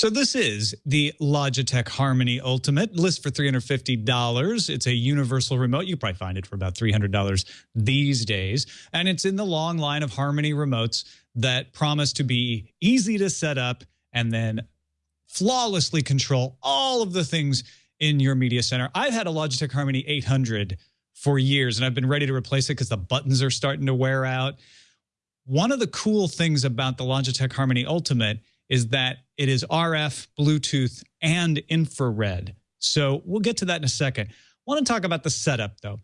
So this is the Logitech Harmony Ultimate, list for $350. It's a universal remote. You probably find it for about $300 these days. And it's in the long line of Harmony remotes that promise to be easy to set up and then flawlessly control all of the things in your media center. I've had a Logitech Harmony 800 for years and I've been ready to replace it because the buttons are starting to wear out. One of the cool things about the Logitech Harmony Ultimate is that it is RF, Bluetooth, and infrared. So we'll get to that in a second. I want to talk about the setup though.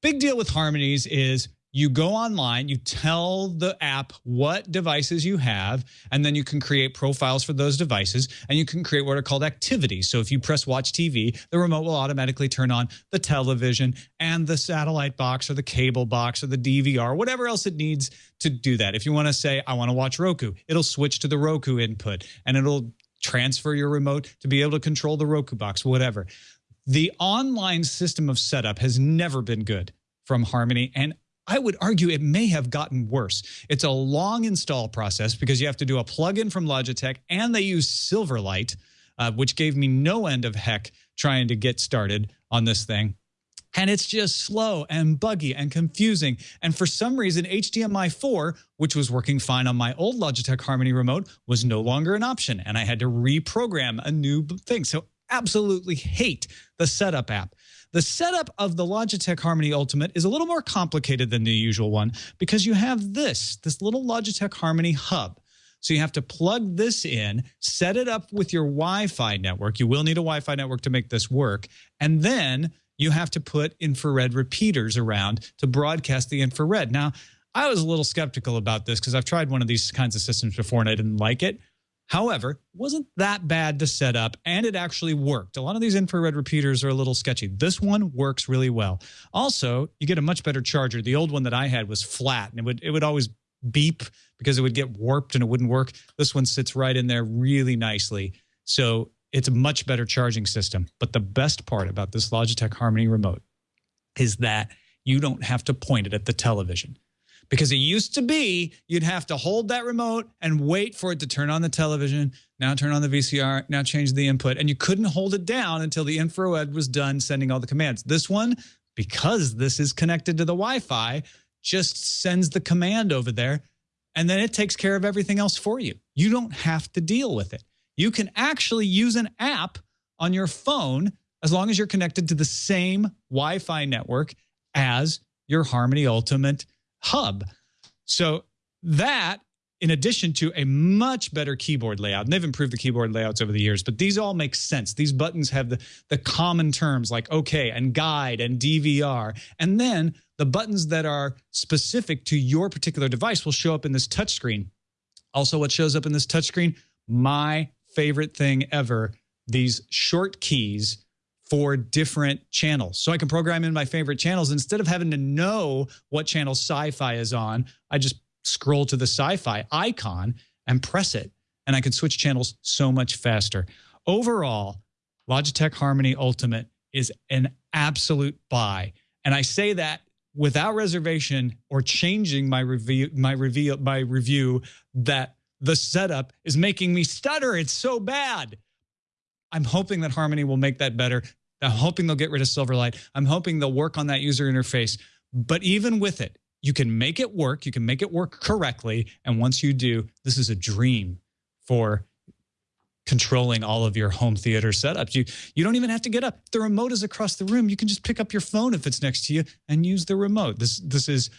Big deal with Harmonies is you go online, you tell the app what devices you have, and then you can create profiles for those devices, and you can create what are called activities. So if you press watch TV, the remote will automatically turn on the television and the satellite box or the cable box or the DVR, whatever else it needs to do that. If you want to say, I want to watch Roku, it'll switch to the Roku input and it'll transfer your remote to be able to control the Roku box, whatever. The online system of setup has never been good from Harmony. And I would argue it may have gotten worse. It's a long install process because you have to do a plugin from Logitech and they use Silverlight, uh, which gave me no end of heck trying to get started on this thing. And it's just slow and buggy and confusing. And for some reason, HDMI 4, which was working fine on my old Logitech Harmony remote, was no longer an option. And I had to reprogram a new thing. So absolutely hate the setup app. The setup of the Logitech Harmony Ultimate is a little more complicated than the usual one because you have this, this little Logitech Harmony hub. So you have to plug this in, set it up with your Wi-Fi network. You will need a Wi-Fi network to make this work. And then you have to put infrared repeaters around to broadcast the infrared. Now, I was a little skeptical about this because I've tried one of these kinds of systems before and I didn't like it. However, wasn't that bad to set up and it actually worked. A lot of these infrared repeaters are a little sketchy. This one works really well. Also, you get a much better charger. The old one that I had was flat and it would it would always beep because it would get warped and it wouldn't work. This one sits right in there really nicely. So it's a much better charging system. But the best part about this Logitech Harmony remote is that you don't have to point it at the television because it used to be you'd have to hold that remote and wait for it to turn on the television, now turn on the VCR, now change the input, and you couldn't hold it down until the infrared was done sending all the commands. This one, because this is connected to the Wi-Fi, just sends the command over there and then it takes care of everything else for you. You don't have to deal with it. You can actually use an app on your phone as long as you're connected to the same Wi-Fi network as your Harmony Ultimate hub. So that in addition to a much better keyboard layout, and they've improved the keyboard layouts over the years, but these all make sense. These buttons have the, the common terms like OK and guide and DVR. And then the buttons that are specific to your particular device will show up in this touchscreen. Also, what shows up in this touchscreen? My favorite thing ever, these short keys for different channels. So I can program in my favorite channels. Instead of having to know what channel sci-fi is on, I just scroll to the sci-fi icon and press it. And I can switch channels so much faster. Overall, Logitech Harmony Ultimate is an absolute buy. And I say that without reservation or changing my review, my review, my review that the setup is making me stutter. It's so bad. I'm hoping that Harmony will make that better. I'm hoping they'll get rid of Silverlight. I'm hoping they'll work on that user interface. But even with it, you can make it work. You can make it work correctly. And once you do, this is a dream for controlling all of your home theater setups. You you don't even have to get up. The remote is across the room. You can just pick up your phone if it's next to you and use the remote. This this is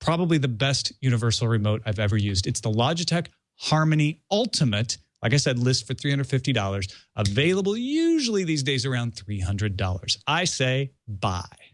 probably the best universal remote I've ever used. It's the Logitech Harmony Ultimate like I said, list for $350, available usually these days around $300. I say buy.